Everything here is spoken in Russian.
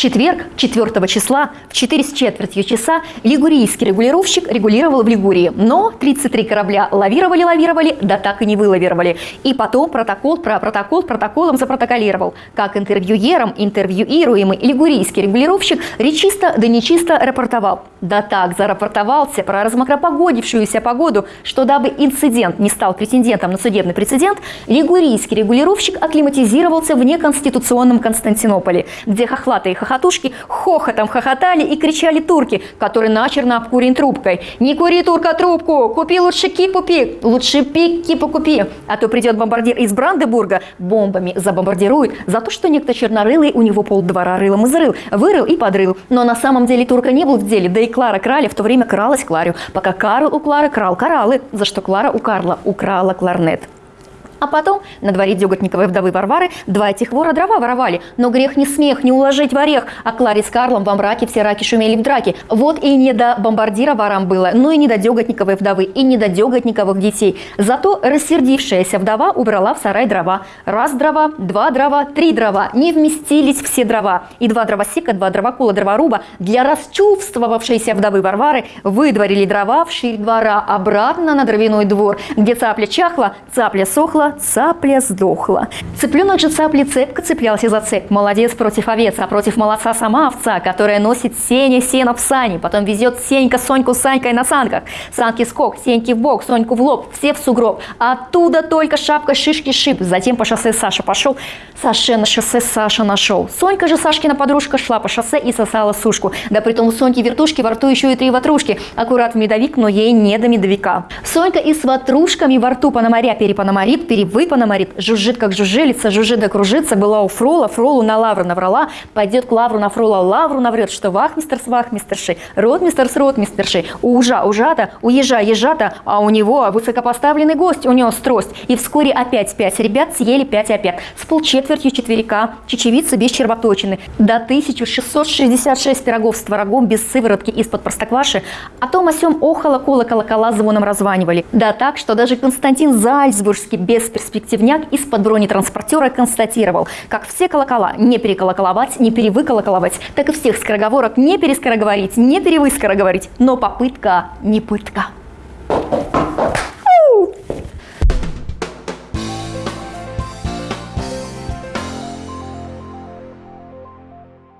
четверг, 4 числа, в 4 с четвертью часа лигурийский регулировщик регулировал в Лигурии, но 33 корабля лавировали-лавировали, да так и не вылавировали. И потом протокол про протокол протоколом запротоколировал. Как интервьюером, интервьюируемый лигурийский регулировщик речисто да нечисто рапортовал. Да так зарапортовался про размокропогодившуюся погоду, что дабы инцидент не стал претендентом на судебный прецедент, лигурийский регулировщик акклиматизировался в неконституционном Константинополе, где хохлатые хохотушки хохотом хохотали и кричали турки, которые начерно обкурен трубкой. «Не кури, турка, трубку! Купи лучше кипу пик! Лучше пик кипу купи! А то придет бомбардир из Брандебурга, бомбами забомбардирует за то, что некто чернорылый у него полдвора рылом изрыл, вырыл и подрыл. Но на самом деле турка не был в деле, да и Клара Краля в то время кралась Кларю, пока Карл у Клары крал кораллы, за что Клара у Карла украла кларнет. А потом на дворе Деготниковой вдовы Варвары два этих вора дрова воровали. Но грех не смех, не уложить в орех. А Кларе с Карлом во мраке все раки шумели в драке. Вот и не до бомбардира ворам было, но и не до Деготниковой вдовы, и не до Деготниковых детей. Зато рассердившаяся вдова убрала в сарай дрова. Раз дрова, два дрова, три дрова. Не вместились все дрова. И два дровосека, два дровокола, дроворуба для расчувствовавшейся вдовы Варвары выдворили дрова в ширь двора обратно на дровяной двор, где цапля чахла, цапля сохла, цапля сдохла. Цыпленок же цапли цепко цеплялся за цепь. Молодец против овец, а против молодца сама овца, которая носит сене сено в сани, потом везет Сенька Соньку Санькой на санках. Санки скок, Сеньки в бок, Соньку в лоб, все в сугроб. Оттуда только шапка шишки шип. Затем по шоссе Саша пошел. Саше на шоссе Саша нашел. Сонька же Сашкина подружка шла по шоссе и сосала сушку. Да притом у Соньки вертушки во рту еще и три ватрушки. Аккурат медовик, но ей не до медовика. Сонька и с ватрушками во рту пономаря перепономарит, пере выпана, морит, жужжит, как жужжелица, жужжит да кружится, была у Фрола, Фролу на лавру наврала, пойдет к лавру на Фрола, лавру наврет, что вахмистер с вахмистершей, ротмистер с ротмистершей, у ужа ужата, у ежа ежата, а у него высокопоставленный гость унес трость, и вскоре опять пять ребят съели пять опять, с полчетвертью четверика, чечевицы без червоточины, до 1666 пирогов с творогом без сыворотки из-под простокваши, о том о сем охала кола колокола звоном раззванивали. Да так, что даже Константин Зальцбургский без перспективняк из-под бронетранспортера констатировал, как все колокола не переколоколовать, не перевыколоколовать, так и всех скороговорок не перескороговорить, не перевыскороговорить, но попытка не пытка.